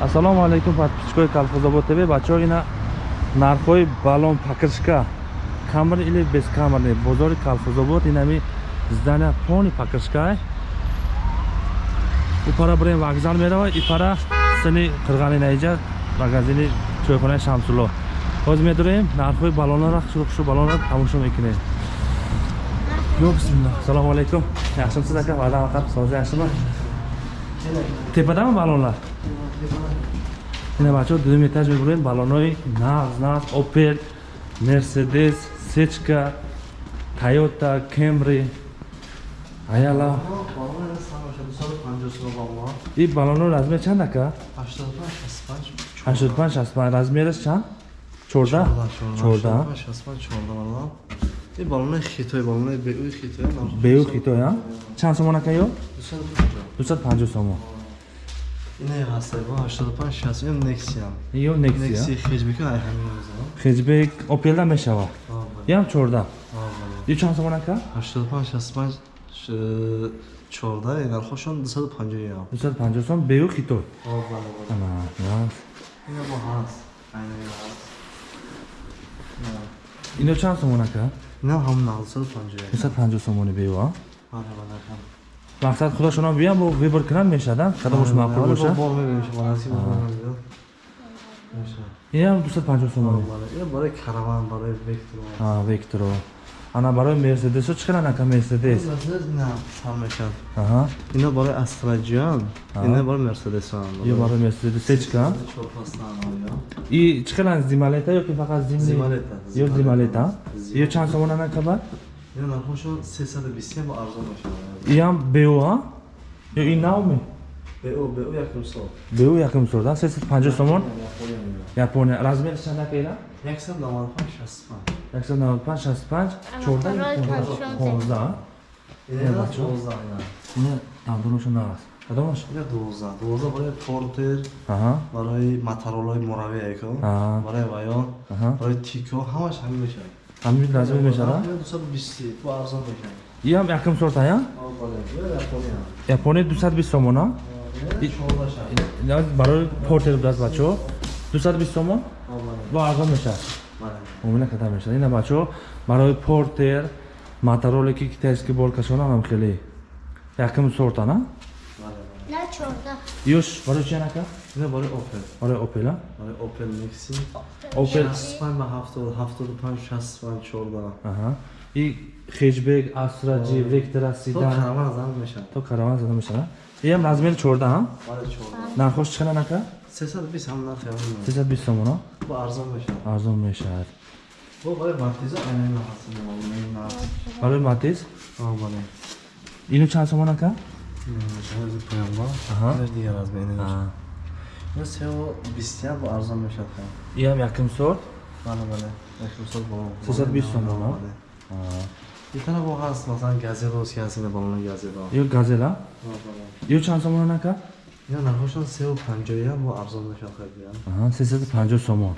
ассалому алайкум подписчикои колхозобод тв бачаҳо ина нархҳои балон покрышка камер или бескамерни бозори колхозобод инами здания полни покрышка упара бурем вокзал мерава ипара сини қирғани наиҷа магазини чойхонаи шамсулло. Ҳозир медурем нархҳои балонро шурухшу балонро тамошо мекунем. Ё бисмилла. Ассалому алайкум яхшимсиз ака ваъда вақат сози яхшима тепадами балонлар ина бачаҳо дум этаж мебурем балонои нағз нағз опел мерседес сечка тойота кемри аяла и балонои размер чанд ака 85 65 размераш чанд 14 14 ин балонаи хитои балонаи беӯи хитои беӯ хитои а? Чанд сомон акаё дусад панҷо сомон. Не ҳастай бо 85 60 ин нексиам ё нексия некси хеҷбека ай ҳамин меза хеҷбек опелда мешава? Ям 14 ё чанд сомон ака? 85 65 14 нархошон 250 ям 250 сом беӯ хитои. Ина бо ҳаст айна ҳаст. Ино чанд сомон ака? نه هم نه 250 250 сомони беу а بله بله мақсад худошона биям бо выбор кунад мешада кадомаш маъқул боша با میبینیم شما نسی با میشه инам 250 сомони این برای کاروان برای ویکتور векторо она барои мерседесо чӣ кара нака мерседес ина барои астраҷиан ина барои мерседесан ё барои мерседес сечка и чӣ кара зималета ёки фақат ё зималета ё чанд сомона накаба нархошо 320 бо арзон бошад иам беоа ё и навме бу якм сомон сесд панҷоҳ сомон? Япония. Размери чанд апела яксад навад панҷ шасту панҷ яксад навад панҷ шасту панҷ чордаҳ. понздаҳ давдонашон нараст кадомаш? Дувоздаҳ. Дувоздаҳ барои портер барои матаролои муравияко барои ваён барои тико ҳамаш ҳамин мешавад. Ҳамин размер мешавад? дусаду бисти ту арзон мешавад. Иам якм сорта я япония. Дусад бист сомона? اینا 14 شهر ина барои портер будаст бачаҳо 220 сомон آه بله бо арзон мешавад بله муомила карда мешавад ина бачаҳо барои портер мотороле ки китайский болкашона ҳам хеле якум сорта на بله بله نه چورده ёш барои чи анака اینا برای اوپل барои опела برای اوپل میکسی опел 65 با 70 75 65 14 аҳа и хеҷбек астраҷи вектора تو сидан караван زن میشن то караван зада мешавад Ем размер 14 ҳа? Бара 14. Нархош чӣ қадар ака? 320 ҳам нархи ҳам. 320 сомона? Бо арзон мешавад. Арзон мешавад. Бо барои Матиз айнин ҳастам, айнин ҳаст. Барои Матиз? А, бара. Ину чанд сомон ака? Шаҳр паёмбар. Аҳа. Дигар размер ин. Ин сео 21 бо арзон мешавад. Ям яким сорт? Бара, бара. Яким сорт бо 320 сомона. Бара. یه طرف ها هست مثلا گزل و سیاسی بالون گزل ها یا گزل ها؟ یا چند سامان نکرد؟ یا نرخشان سه و پنجایی هم و ابزار نشان خیلی هم آها سه ست پنجا سامان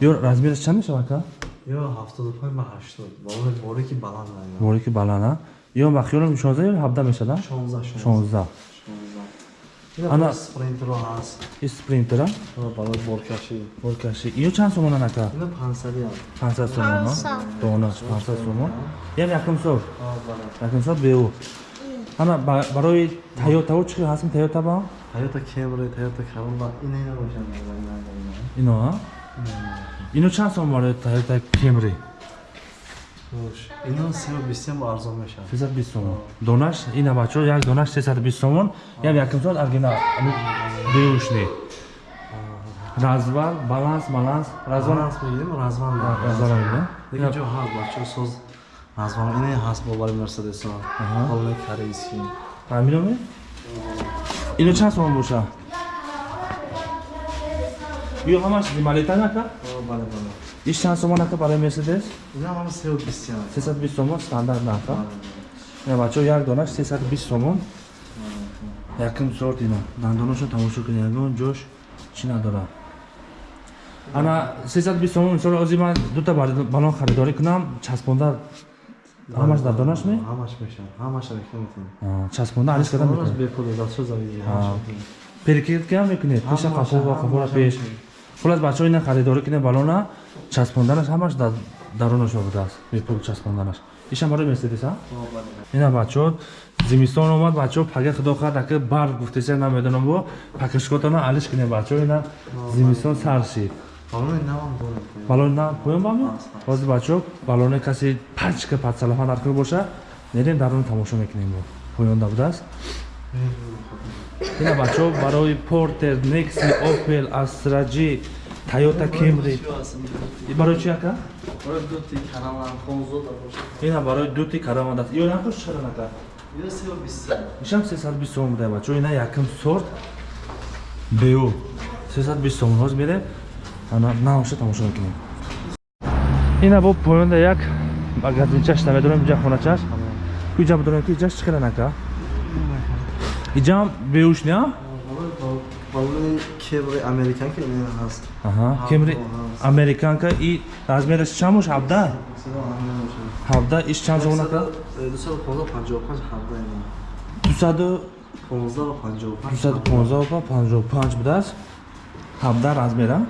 یا رزمیرش چند میشه که؟ یا هفتاد و پنج به هشتاد بالون باری که بلند نه باری که بلند نه یا بخیارم شانزه یا هفته میشه نه؟ شانزه شانزه ана спринтеро ҳаст? И спринтера барои боркашӣ? Боркашӣ. Иё чанд сомона нака? Ина 500 500 сомона? Донаш 500 сомон. Ям якум сол якум сол беу ана барои тойотао чӣ хел ҳастм тойота ба тойота кемри тойота королла ина ина бошад ино а? Ино чанд сом барои тойота кемри? اینا 320 هم با ارزان میشن 320 сомон донаш ина бачаҳо як донаш 320 сомон ям якум сор аргина беушни развал баланс баланс развал رزوان هست بگیریم رزوان развал мебинем دیگه جو هست بچه سوز رزوان اینه هست با باری مرسدس ها حالا کریسی ҳаминоме ино чанд сомон боша ё ҳамаш зималета нака بله بله иш чанд сомон ака барои мерседес? Инам сесаду бист сом сесаду бист сомон стандарт нарха бачао як донаш сесаду бист сомон? Якм сорт ина. Дандонашон тамошо кунед ягон ҷош чӣ надорад? Ана сесаду бист сомон мисол ози ман дута балон харидорӣ кунам. Часпонда ҳамаш дар донаш ме ҳамаш мешавад ҳамаш акна метавонам часпонда ариш кардан бепул дастшо завиди перекидкам мекунед? Пеша қафо ва қафора пеш. хулас бачаҳо ина харидорӣ кунед балона часпонданаш ҳамаш дар дарунашо будааст бепул часпонданаш. Ишам барои мерседес а ина бачаҳо зимистон омад бачаҳо пага худо қард ака бар гуфтеса намедонам бо пакашкотона алиш кунед бачаҳо ина зимистон сар шид балони на поём бами ҳозир бачаҳо балоне касе пачка падсалафа нархи боша мерем даруни тамошо мекунем бо. Поёнда будааст? Ина бачаҳо барои портер некси опел астраҷи тойота кемри барои чи ака? Дути караман хонзода боша ина барои дути карамадаст ё нархош чиқадар ака ё сева бист ишам 320 сом буда бачаҳо ина якум сорт беу 320 сом ҳозир мерем ана наоша тамошо мекунем? Ина бо поёнда як магазинчаш намедонам инҷа хоначаш куҷа будонам ки иҷаш чӣ кадан ака иҷам беуш не балони кебри американка ин ҳаст. Аҳа кемри американка и размераш чанд бош 17 17 иш чанд зон ака 255 ҳабда ин 200 15 ва 55 215 ва 55 будааст 17 размера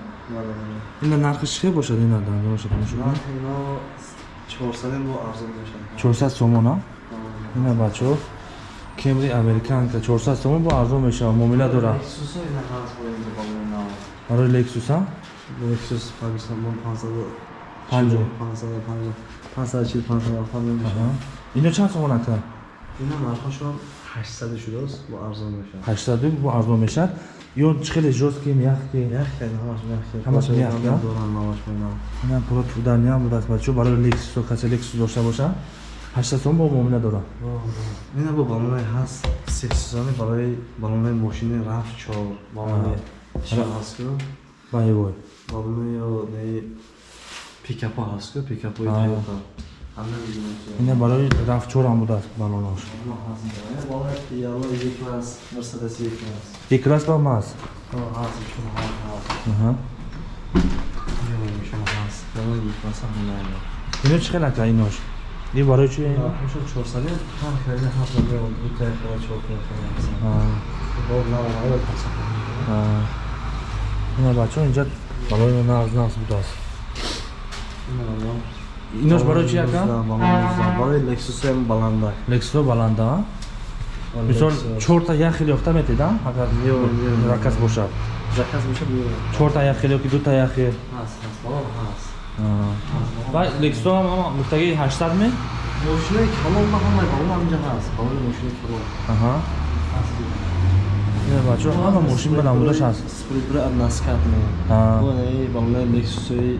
ина нархиш чӣ бошад ина данданоша тамошо кунем ино 400 бо арзон мешавад. 400 сомон а ина бачаҳо кемри американка 400 сомон бо арзон мешавад муомила дора. Сусо ин ҳаст бо ин балони нав барои лексус а лексус 500 бо 500 Панҷоҳ. 550 540 550 мешавад. Ино чанд сомон ака ина нархошон 800 шудааст бо арзон мешавад. 80 бо арзон мешавад? Ё хеле жёсткӣ мягкӣ яхе ҳамаш яхе Ҳамаш меяхе, а? доран наваш менам ина пуро тудания будааст бачаҳо барои лексусо касе лексус дошта боша 80 сомон бо муомила дора ина бо балоне ҳаст сексизони барои балоне мошини раф чор балоне чӣ ҳаст ку баевой балоне ё не пикапо ҳаст ку пикапои тойота ина барои рафчорам будааст балонош балоне пияло еклас мерседес еклас икрас ба мас ҳаст ино чӣ хел ака инош и барои чи ҳошо чорсаде ҳам кайда ҳаст ё дута хела чор А, бо навонаро паса а. ина бачаҳо инҷа балои нағз нағз будааст инош барои чи ака? барои лексусем баланда лексусо баланда мисол чорта як хел ёфта метед а? Агар ракас бошад. Заказ мешад чорта як хел ёки дута як хел ҳаст ҳаст балон ҳаст ва лексусо ҳам ҳама гуфтаги 80 ме? Мошинаи калон ба ҳамаи балон ҳамҷа ҳаст балони мошини калон. Аҳа. Ина бачаҳо ҳама мошин баланд будаш ҳаст. спритра наскат ме. А. балони лексусои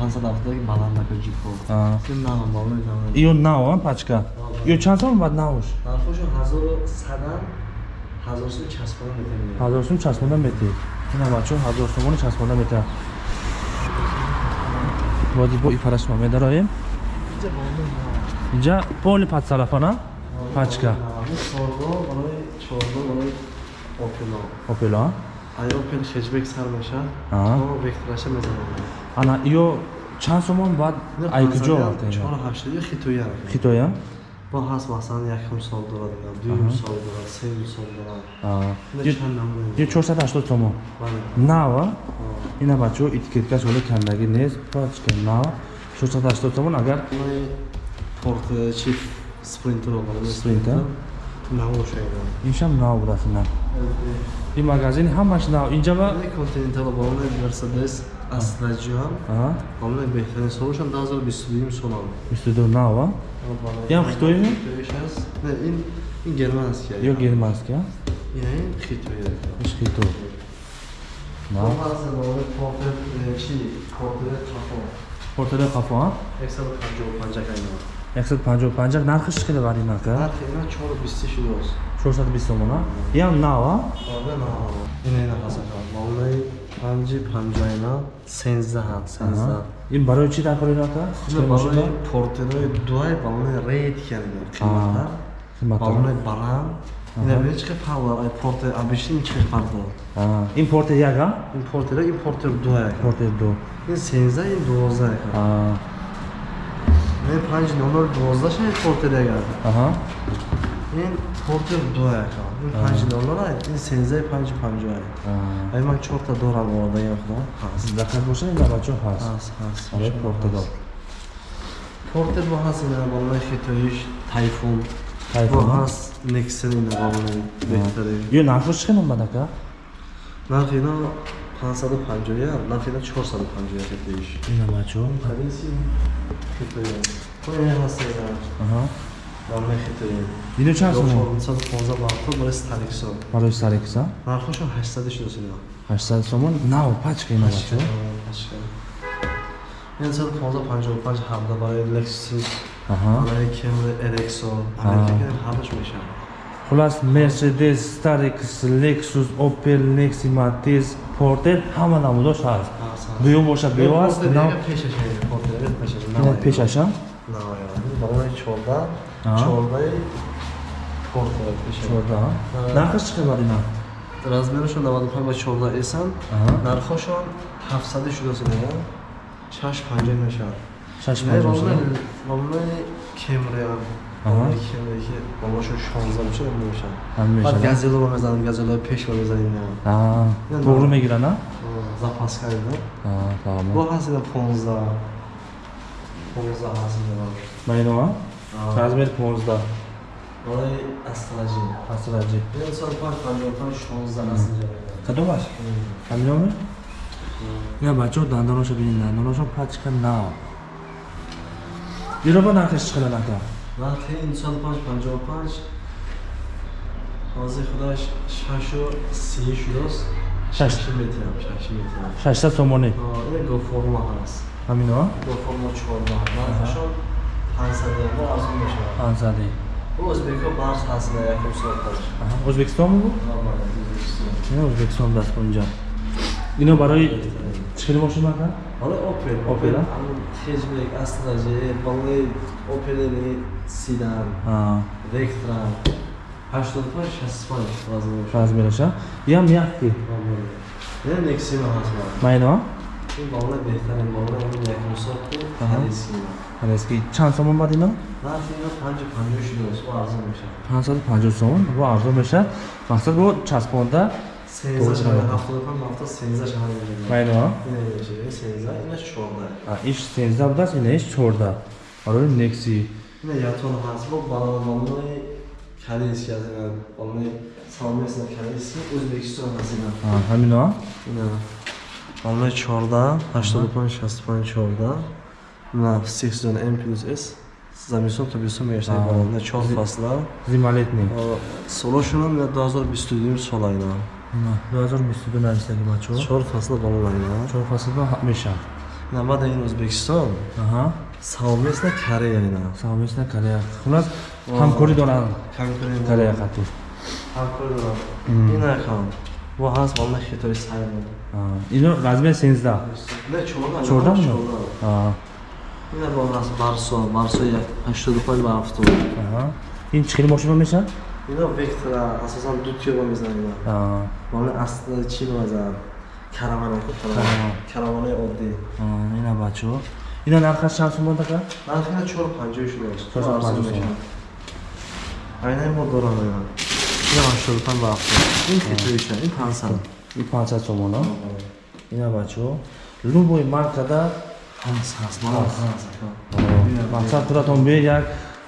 570 баландака ҷипо А. ин нава балони нава ё нав а пачка? Ё чанд сом бад навш нархошо ҳазору садан ҳазор сум часпона метавонед ҳазор сум часпонда метед ина бачаҳо ҳазор сомони часпонда метавад боди бо ипарашма медароем инҷа поли падсалафана пачка чорго барои чорго барои опело. Опело а ай опел хеҷбек сар то вектораша мезанад ана ё чанд сомон бад айкуҷо хитоя. Хитоя бо ҳаст масалан якум сол дорад дуюм сол дорад сеюм сол дорад. Ё чорсад ҳаштод сомон нава ина бачаҳо этикеткаш ҳоле кандагӣ нест. Пачка нава чорсад ҳаштод сомон агар порт э, чи спринтро спринта иншам нав буд афинан ин магазин ҳамаш нав. Инҷава континентало бо 200 asılacağım. Ha? Onunla beklenen sonuçtan daha sonra bir sürdüğüm son aldım. Üstüdür ne hava? Yem xitoy mu? Ne, in, in germanski ya. Yok germanski ha? Yine xitoy. İş xitoy. Ne? Bazı böyle portre, e, şey, portre kafa. Portrede kafa ha? Eksel pancak pancak aynı. Eksel pancak pancak narxı chiqadi varinaka? Narxi 420 shu yoz. 420 so'm ha? Yam nava? Nava. Yine nava. Şey Vallahi панҷи панҷаина сенздаҳ сенздаҳ. Ин барои Чӣ хеле мошин балони бар? портерои дуай балони рейд кардем қимата балони баланд. Ина бинед чиқи павла ай портер обични чиқи парда А, ин порте як а ин портера ин портер дуай порте ду. Ин сенздаҳ ин дувоздаҳ А, ин панҷи нонор дувоздаҳ ин портер як аҳа ин портер дуай ин панҷи доллара ин сенздаи панҷи панҷоҳ А. ай ман чорта дорам овардаям худо ҳаст Даққат боша ин бачо ҳаст. ҳаст ҳаст Аре португал. порте бо ҳаст ина балонаи хитоиш тайфун бо Тайфун. ҳаст нексен ина балонаи беҳтари Ё нархош чӣ қимат бадака? нархи ино пансаду панҷоҳя нархи ино чорсаду панҷоҳя хитоиш Ина бачо. Хадиси хитоя ҳо ин ҳаст ина Аҳа ва мехитоем дино чанд сома 415 мархо барои старик сол барои старик сол нархошо 800 сома 800 сома нав пачка ин бачо пачка ин 455 ҳамда барои lexus барои camry rxo американ ҳамаш мешава хулас mercedes starix lexus opel nexi matiz porter ҳама намудош ҳаст дуюм боша бео аст? Пешаш пешаш пешаш 14 чорбаи портад чорда нархаш чӣ қимат ина? Размерашон 95 ба 14 эсан. Нархашон 700 шуда сидая 650 мешавад. 650 ромнаи кемреам кемреки бомашон 16 мешад мешад баъд газелова мезанад газелова пешва мезанем тоғру мегира на запаска ида бо ҳастида 15 15 ҳастида наинова Размер 15. Балои астражи. Асраҷи. Ин сол 5 55 16 ҳаст ида. Кадомаш? Ҳаминоме? Ина бачо дандоношо бинед, дандоношо пачка нав. Ироба нархаш чӣ қилад ака? Нархи ин сол 5 55 ҳозир худаш 6 30 шудас. Шаш. 6 метрам, 6 метрам. 600 сомони. Ин гоформа ҳаст. Ҳамино гоформа 14. Нархашон 500 мо арзон мешавад. Ансади. O'zbekka bars aslida yakun soatlar. Аҳа, O'zbekistonmi bu? Ина O'zbekiston даст бунҷа. Ино барои чӣ хел? Hala Opel. Opel, ha? Hatchback, Astra-J, balay Opel Sedan, Аа. Vectra. 85 65 vazn o'sha. Размераша. Ям. Yana Nexima hozir. Майно а? Bu balay behtarin balay uni yakun soatda Aha. xaridsi. Ҳалески чанд сомон бад ино? Narxi 550 shudras, u arzon meshadi. 550 сомон. Бу арзон мешад. Мақсад бу часпонда 80 shahar haftada ham hafta 80 shahar meshadi. майно а? Ina meshadi, 80, ina 14. А, иш 13 будааст, ина иш 14. Барои Nexi. ина ятон ҳаст бо балонаи корейски аз ина балонаи салмесна корейски o'zbekiston ҳаст ина ҳамино ина балонаи 14 85 65 14 ина сезон м плюс с замисон тобисон мегашад Аа. балона 4 фасла Зималетний. солошонам ина 2022 сола ина Ина 2022 навистаги бачо. 4 фасла балона ина Чор фаслда меша. ина баъда ин o'zbekiston Аҳа. салмесна корея ина Совместна Корея. Хулас ҳамкорӣ доранд конкурент Корея хатӣ. ҳамкорӣ дорам Мм. ина бо ҳаст балонаи хитои сайм Аа, Ино размер 13. Не, чорда. Чорда мо? чорда. Аа. Ина бо нас барсо, барсо як 85 ба 70. Аҳа. Ин чӣ хел мошина меша? Ина вектора асосан ду тиёба мезанем. Аа. Мана асли чи мезанем. Каравана Караван. каравана. Одди. Аа, ина бачо. Ина нархаш чанд сомон така? Нархина 450 шудааст. 450 сом. Айна мо дорам ина. Ина 85 ба 70. Ин хитоиша, ин 500. Ин 500 сомон а? Ина бачо. Любой маркада Ҳаст, ҳаст. Мана ҳаст. мақсад туратон бе як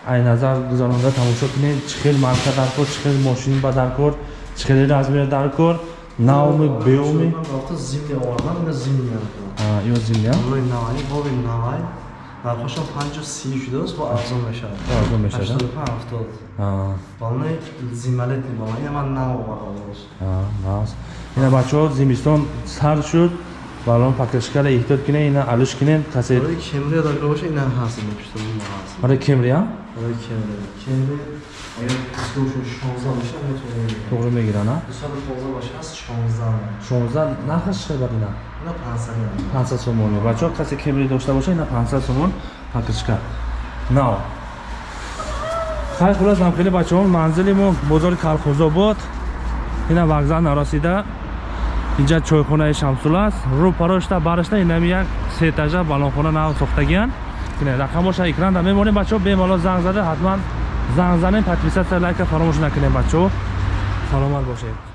айназар гузаронда тамошо кунед чӣ хел марка дар кор чӣ хел мошин ба дар кор чӣ хел размер дар кор навми беоми зимни овардам, ина зимни ҳаст. ё зимя Ҳамрои навай, боби навай. Нархошон 530 шудааст, бо арзон мешавад. арзон мешада 85 70. Балонаи зималетни балон. Ина ман нав овардам дост. бас ина бачаҳо зимистон сар шуд балон покришкара эҳтиёт кунед ина алиш кунед касе Барои Camry дагар боша ина ҳаст, ина пиштаби ма ҳаст. барои кемрия Барои Camry. Camry агар дискошон 16 боша, метавонем. тоғрӣ мегирана 215 боша ҳаст 16. 16 нархаш чӣ бад ина Ина 500 ям. 500 сомоне бачаҳо касе кемри дошта боша ина 500 сомон покришка нав. Хай хулас намхели бачаҳо манзили мо бозори калхозобод ина вокзал нарасида. Инҷа чойхонаи шамсул аст. Рӯ парошта барашта инами як сетажа балонхона нав сохтагиян ина рақамоша экран да мемонем бачаҳо бемало занг зада ҳатман занг занем подписатсия лайка фаромӯш накунем бачаҳо. Саломат бошед